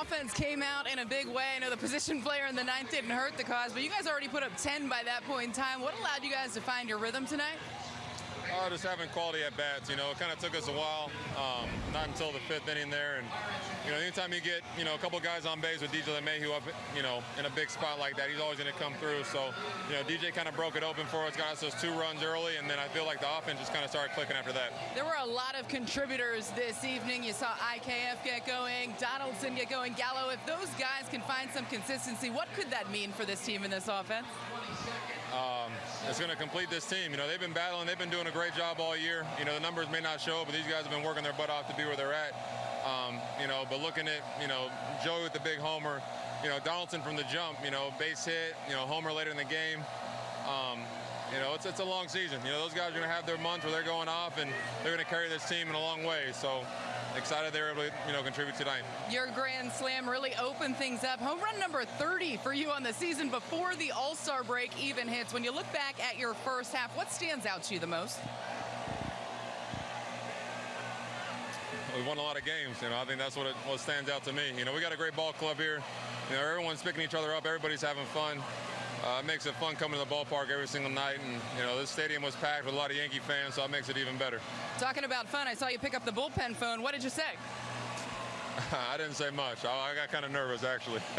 offense came out in a big way. I know the position player in the ninth didn't hurt the cause, but you guys already put up 10 by that point in time. What allowed you guys to find your rhythm tonight? Just having quality at bats. You know, it kind of took us a while. Um, not until the fifth inning there, and you know, anytime you get you know a couple guys on base with DJ LeMahieu up, you know, in a big spot like that, he's always going to come through. So, you know, DJ kind of broke it open for us, got us those two runs early, and then I feel like the offense just kind of started clicking after that. There were a lot of contributors this evening. You saw IKF get going, Donaldson get going, Gallo. If those guys can find some consistency, what could that mean for this team in this offense? Um, it's going to complete this team. You know, they've been battling, they've been doing a great job all year. You know, the numbers may not show, but these guys have been working their butt off to be where they're at. Um, you know, but looking at, you know, Joey with the big homer, you know, Donaldson from the jump, you know, base hit, you know, homer later in the game. Um, you know, it's, it's a long season. You know, those guys are going to have their months where they're going off, and they're going to carry this team in a long way. So excited they were able to, you know, contribute tonight. Your grand slam really opened things up. Home run number 30 for you on the season before the All-Star break even hits. When you look back at your first half, what stands out to you the most? We won a lot of games. You know, I think that's what it, what stands out to me. You know, we got a great ball club here. You know, everyone's picking each other up. Everybody's having fun. Uh, it makes it fun coming to the ballpark every single night. And, you know, this stadium was packed with a lot of Yankee fans, so it makes it even better. Talking about fun, I saw you pick up the bullpen phone. What did you say? I didn't say much. I, I got kind of nervous, actually.